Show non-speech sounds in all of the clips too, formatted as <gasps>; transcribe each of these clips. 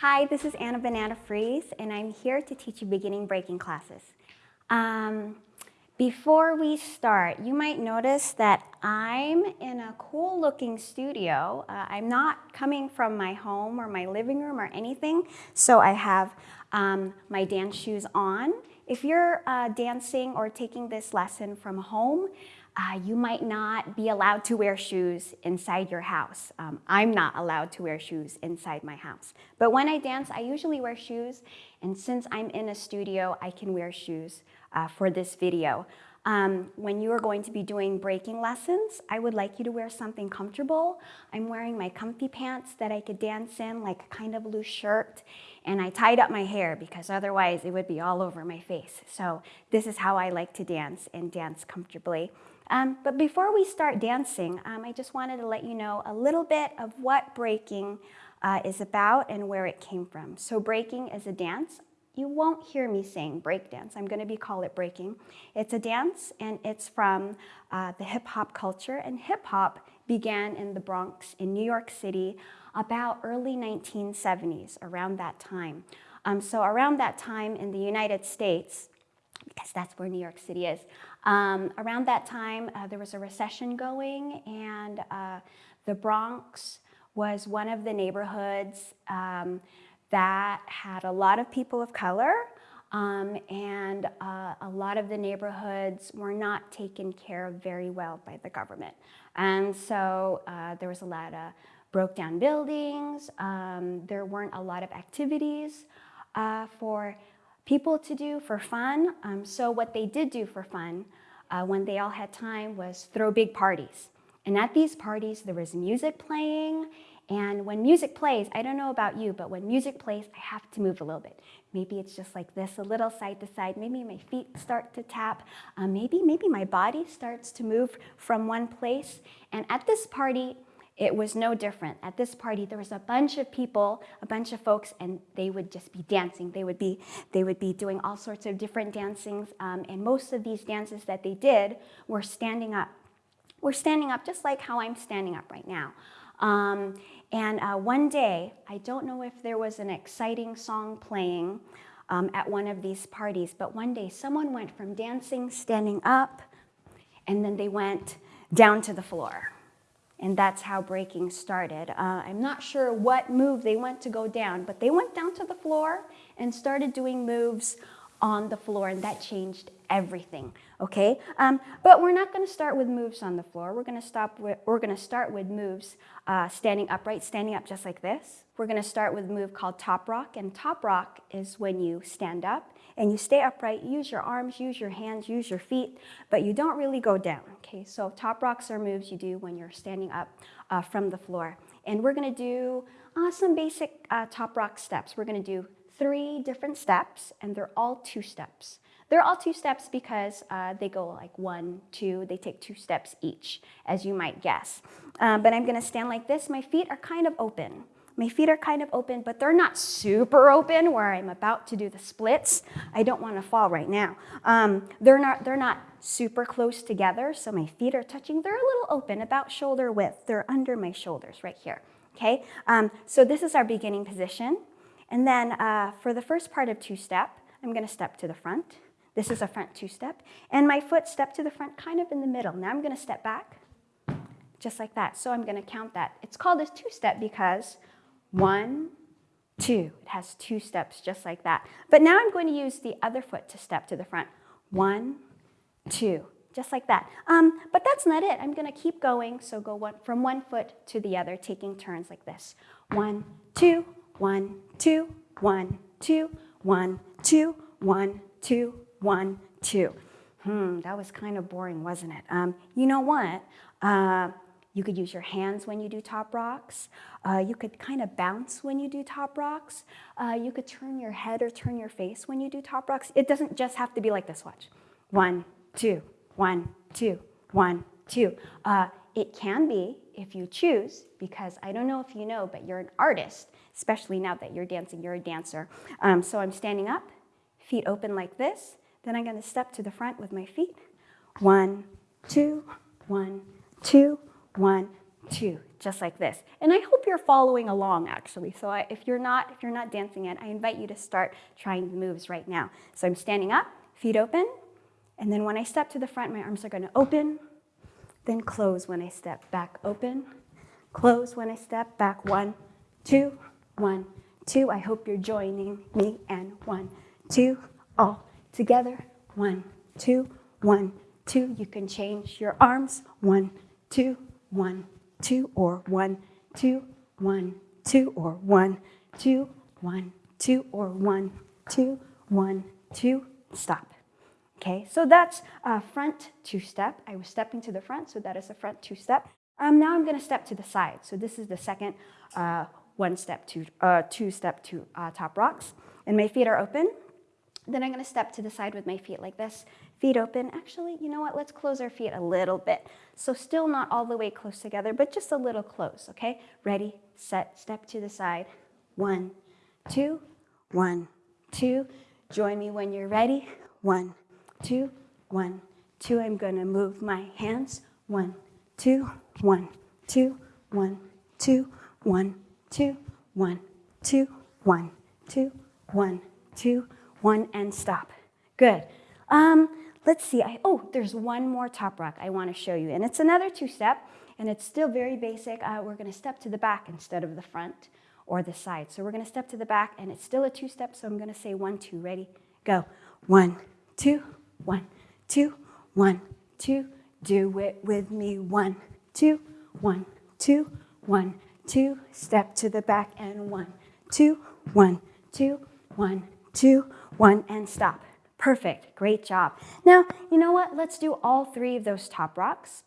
Hi, this is Anna Banana Freeze, and I'm here to teach you beginning breaking classes. Um, before we start, you might notice that I'm in a cool looking studio. Uh, I'm not coming from my home or my living room or anything, so I have um, my dance shoes on. If you're uh, dancing or taking this lesson from home, uh, you might not be allowed to wear shoes inside your house. Um, I'm not allowed to wear shoes inside my house. But when I dance, I usually wear shoes, and since I'm in a studio, I can wear shoes uh, for this video. Um, when you are going to be doing breaking lessons, I would like you to wear something comfortable. I'm wearing my comfy pants that I could dance in, like a kind of loose shirt, and I tied up my hair because otherwise it would be all over my face. So this is how I like to dance and dance comfortably. Um, but before we start dancing, um, I just wanted to let you know a little bit of what breaking uh, is about and where it came from. So breaking is a dance. You won't hear me saying breakdance. I'm going to be call it breaking. It's a dance and it's from uh, the hip hop culture and hip hop began in the Bronx in New York City about early 1970s, around that time. Um, so around that time in the United States, because that's where New York City is, um, around that time, uh, there was a recession going, and uh, the Bronx was one of the neighborhoods um, that had a lot of people of color, um, and uh, a lot of the neighborhoods were not taken care of very well by the government. And so uh, there was a lot of broke down buildings, um, there weren't a lot of activities uh, for people to do for fun. Um, so what they did do for fun uh, when they all had time was throw big parties. And at these parties, there was music playing. And when music plays, I don't know about you, but when music plays, I have to move a little bit. Maybe it's just like this, a little side to side. Maybe my feet start to tap. Uh, maybe, maybe my body starts to move from one place. And at this party, it was no different. At this party, there was a bunch of people, a bunch of folks, and they would just be dancing. They would be, they would be doing all sorts of different dancings, um, and most of these dances that they did were standing up. We're standing up just like how I'm standing up right now. Um, and uh, one day, I don't know if there was an exciting song playing um, at one of these parties, but one day someone went from dancing, standing up, and then they went down to the floor and that's how breaking started. Uh, I'm not sure what move they went to go down, but they went down to the floor and started doing moves on the floor, and that changed everything, okay? Um, but we're not gonna start with moves on the floor. We're gonna, stop with, we're gonna start with moves uh, standing upright, standing up just like this. We're gonna start with a move called top rock, and top rock is when you stand up and you stay upright, use your arms, use your hands, use your feet, but you don't really go down, okay? So top rocks are moves you do when you're standing up uh, from the floor. And we're gonna do uh, some basic uh, top rock steps. We're gonna do three different steps, and they're all two steps. They're all two steps because uh, they go like one, two, they take two steps each, as you might guess. Uh, but I'm gonna stand like this. My feet are kind of open. My feet are kind of open, but they're not super open where I'm about to do the splits. I don't want to fall right now. Um, they're, not, they're not super close together, so my feet are touching. They're a little open, about shoulder width. They're under my shoulders right here. Okay, um, so this is our beginning position. And then uh, for the first part of two-step, I'm going to step to the front. This is a front two-step. And my foot step to the front kind of in the middle. Now I'm going to step back just like that. So I'm going to count that. It's called a two-step because one, two. It has two steps just like that. But now I'm going to use the other foot to step to the front. One, two, just like that. Um, but that's not it. I'm going to keep going. So go one, from one foot to the other, taking turns like this. One, two, one, two, one, two, one, two, one, two, one, two. Hmm, that was kind of boring, wasn't it? Um, you know what? Uh, you could use your hands when you do top rocks. Uh, you could kind of bounce when you do top rocks. Uh, you could turn your head or turn your face when you do top rocks. It doesn't just have to be like this, watch. One, two, one, two, one, two. Uh, it can be if you choose, because I don't know if you know, but you're an artist, especially now that you're dancing, you're a dancer. Um, so I'm standing up, feet open like this. Then I'm gonna step to the front with my feet. One, two, one, two, one, two, just like this. And I hope you're following along actually. So I, if you're not, if you're not dancing yet, I invite you to start trying the moves right now. So I'm standing up, feet open, and then when I step to the front, my arms are gonna open, then close when I step back, open, close when I step back, one, two, one, two. I hope you're joining me, and one, two, all together, one, two, one, two. You can change your arms, one, two, one, two, or one, two, one, two, or one, two, one, two, or one, two, one, two, stop. Okay, so that's a front two-step. I was stepping to the front, so that is a front two-step. Um, now I'm gonna step to the side. So this is the second uh, one-step, two, uh, two-step to uh, top rocks. And my feet are open. Then I'm gonna step to the side with my feet like this. Feet open. Actually, you know what? Let's close our feet a little bit. So still not all the way close together, but just a little close, okay? Ready, set, step to the side. One, two, one, two. Join me when you're ready. One, two, one, two. I'm gonna move my hands. One, two, one, two, one, two, one, two, one, two, one, two, one, two, one, and stop. Good. Um, let's see. I, oh, there's one more top rock I want to show you, and it's another two-step, and it's still very basic. Uh, we're going to step to the back instead of the front or the side. So we're going to step to the back, and it's still a two-step, so I'm going to say one, two. Ready? Go. One, two, one, two, one, two. Do it with me. One, two, one, two, one, two. Step to the back, and one, two, one, two, one, two, one, and stop. Perfect, great job. Now, you know what? Let's do all three of those top rocks.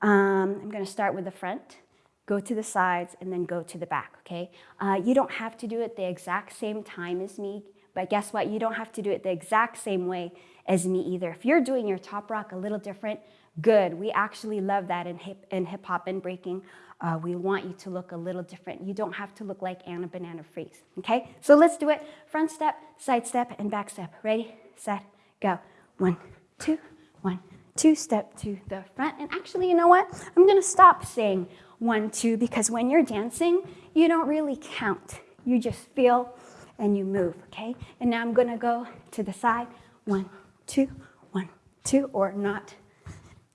Um, I'm gonna start with the front, go to the sides, and then go to the back, okay? Uh, you don't have to do it the exact same time as me, but guess what? You don't have to do it the exact same way as me either. If you're doing your top rock a little different, good. We actually love that in hip, in hip hop and breaking. Uh, we want you to look a little different. You don't have to look like Anna Banana Freeze, okay? So let's do it. Front step, side step, and back step. Ready, set, go. One, two, one, two, step to the front. And actually, you know what? I'm gonna stop saying one, two, because when you're dancing, you don't really count. You just feel and you move, okay? And now I'm gonna go to the side. One, two, one, two, or not.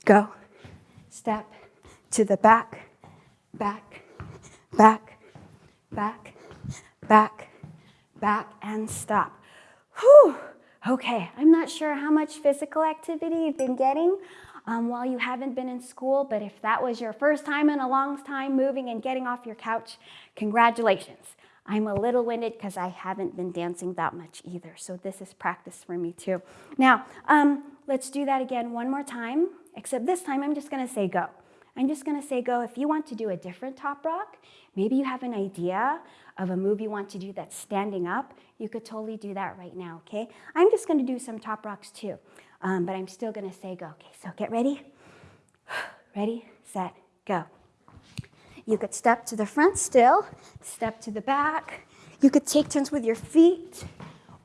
Go, step to the back, back, back, back, back, back, and stop. Whew. Okay, I'm not sure how much physical activity you've been getting um, while you haven't been in school, but if that was your first time in a long time moving and getting off your couch, congratulations. I'm a little winded because I haven't been dancing that much either, so this is practice for me too. Now, um, let's do that again one more time, except this time I'm just gonna say go. I'm just gonna say go. If you want to do a different top rock, maybe you have an idea of a move you want to do that's standing up, you could totally do that right now, okay? I'm just gonna do some top rocks too, um, but I'm still gonna say go. Okay, so get ready. <sighs> Ready, set, go. You could step to the front still, step to the back. You could take turns with your feet,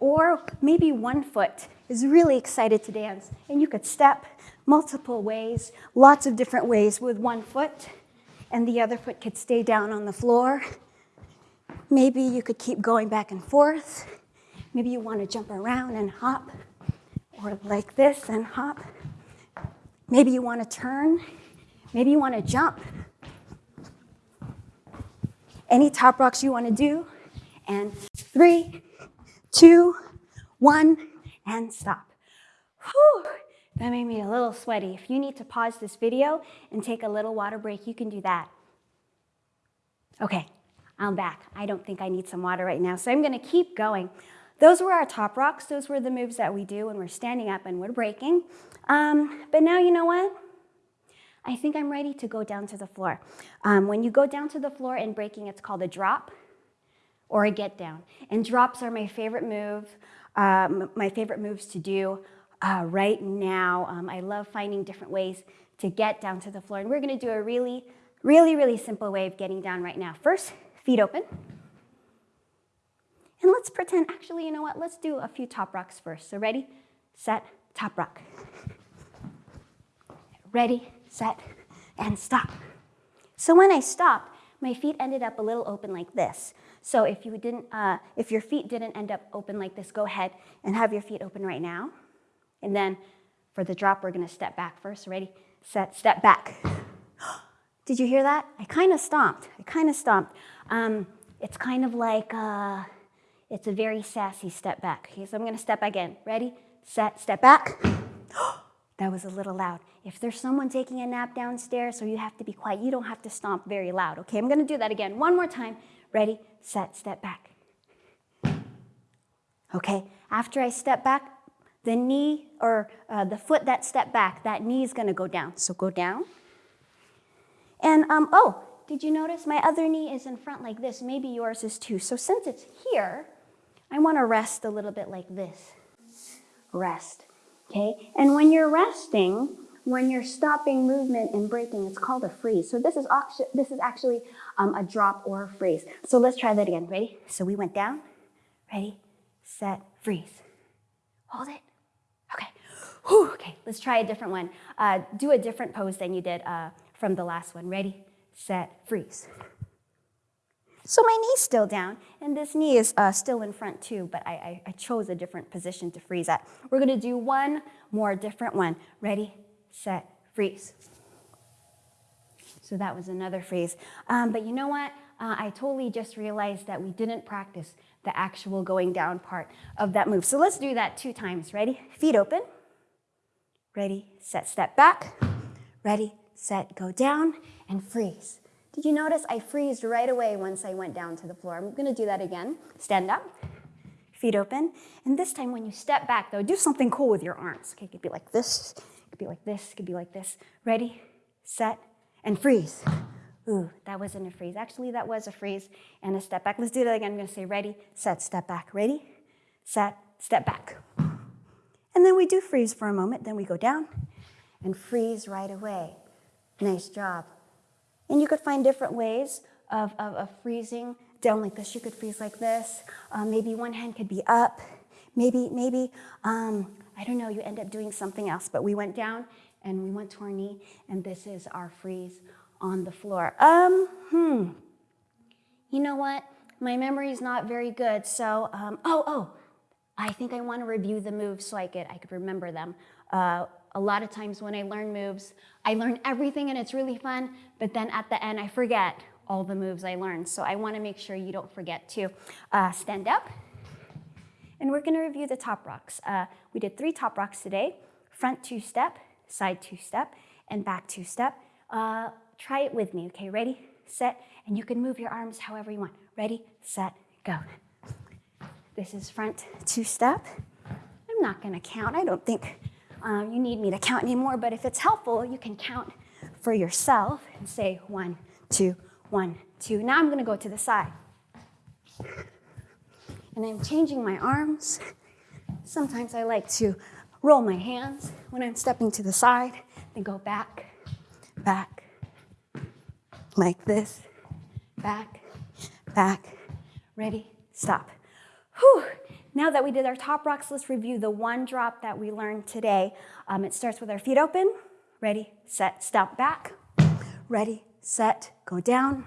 or maybe one foot is really excited to dance, and you could step multiple ways, lots of different ways with one foot, and the other foot could stay down on the floor. Maybe you could keep going back and forth. Maybe you want to jump around and hop, or like this and hop. Maybe you want to turn. Maybe you want to jump. Any top rocks you want to do. And three, two, one, and stop. Whew. That made me a little sweaty. If you need to pause this video and take a little water break, you can do that. Okay, I'm back. I don't think I need some water right now, so I'm gonna keep going. Those were our top rocks. Those were the moves that we do when we're standing up and we're breaking. Um, but now you know what? I think I'm ready to go down to the floor. Um, when you go down to the floor in breaking, it's called a drop or a get down. And drops are my favorite move, um, my favorite moves to do uh, right now. Um, I love finding different ways to get down to the floor. And we're gonna do a really, really, really simple way of getting down right now. First, feet open. And let's pretend, actually, you know what? Let's do a few top rocks first. So ready, set, top rock. Ready, set, and stop. So when I stopped, my feet ended up a little open like this. So if you didn't, uh, if your feet didn't end up open like this, go ahead and have your feet open right now. And then for the drop, we're gonna step back first. Ready, set, step back. <gasps> Did you hear that? I kind of stomped. I kind of stomped. Um, it's kind of like, uh, it's a very sassy step back. Okay, so I'm gonna step back again. Ready, set, step back. That was a little loud. If there's someone taking a nap downstairs, so you have to be quiet, you don't have to stomp very loud. Okay, I'm gonna do that again. One more time. Ready, set, step back. Okay, after I step back, the knee or uh, the foot that stepped back, that knee is gonna go down. So go down. And um, oh, did you notice my other knee is in front like this? Maybe yours is too. So since it's here, I wanna rest a little bit like this. Rest, okay? And when you're resting, when you're stopping movement and breaking, it's called a freeze. So this is, this is actually um, a drop or a freeze. So let's try that again. Ready? So we went down. Ready, set, freeze. Hold it. Okay. Whew, okay, let's try a different one. Uh, do a different pose than you did uh, from the last one. Ready, set, freeze. So my knee's still down, and this knee is uh, still in front too, but I, I, I chose a different position to freeze at. We're gonna do one more different one. Ready, set, freeze. So that was another freeze. Um, but you know what? Uh, I totally just realized that we didn't practice the actual going down part of that move. So let's do that two times. Ready? Feet open. Ready, set, step back. Ready, set, go down, and freeze. Did you notice I freezed right away once I went down to the floor? I'm gonna do that again. Stand up, feet open. And this time when you step back though, do something cool with your arms. Okay, it could be like this, it could be like this, it could be like this. Ready, set, and freeze. Ooh, that wasn't a freeze. Actually, that was a freeze and a step back. Let's do that again. I'm gonna say ready, set, step back. Ready, set, step back. And then we do freeze for a moment, then we go down and freeze right away. Nice job. And you could find different ways of, of, of freezing down like this. You could freeze like this. Uh, maybe one hand could be up. Maybe, maybe, um, I don't know, you end up doing something else. But we went down and we went to our knee, and this is our freeze on the floor. Um, hmm. You know what? My memory is not very good, so, um, oh, oh, I think I want to review the moves so I could, I could remember them. Uh, a lot of times when I learn moves, I learn everything and it's really fun, but then at the end I forget all the moves I learned. So I want to make sure you don't forget to uh, stand up. And we're going to review the top rocks. Uh, we did three top rocks today, front two step, side two step, and back two step. Uh, try it with me, okay? Ready, set, and you can move your arms however you want. Ready, set, go. This is front two-step. I'm not gonna count. I don't think um, you need me to count anymore, but if it's helpful, you can count for yourself and say one, two, one, two. Now I'm gonna go to the side. And I'm changing my arms. Sometimes I like to roll my hands when I'm stepping to the side, then go back, back, like this, back, back, ready, stop. Whew. Now that we did our top rocks, let's review the one drop that we learned today. Um, it starts with our feet open. Ready, set, step back. Ready, set, go down,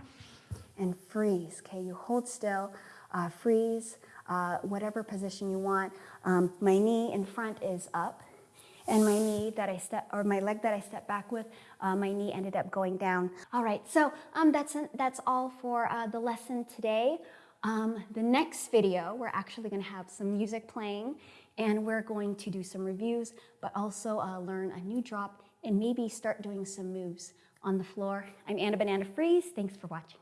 and freeze. Okay, you hold still, uh, freeze, uh, whatever position you want. Um, my knee in front is up, and my knee that I step, or my leg that I step back with, uh, my knee ended up going down. All right, so um, that's, that's all for uh, the lesson today. Um, the next video, we're actually gonna have some music playing and we're going to do some reviews, but also uh, learn a new drop and maybe start doing some moves on the floor. I'm Anna Banana Freeze, thanks for watching.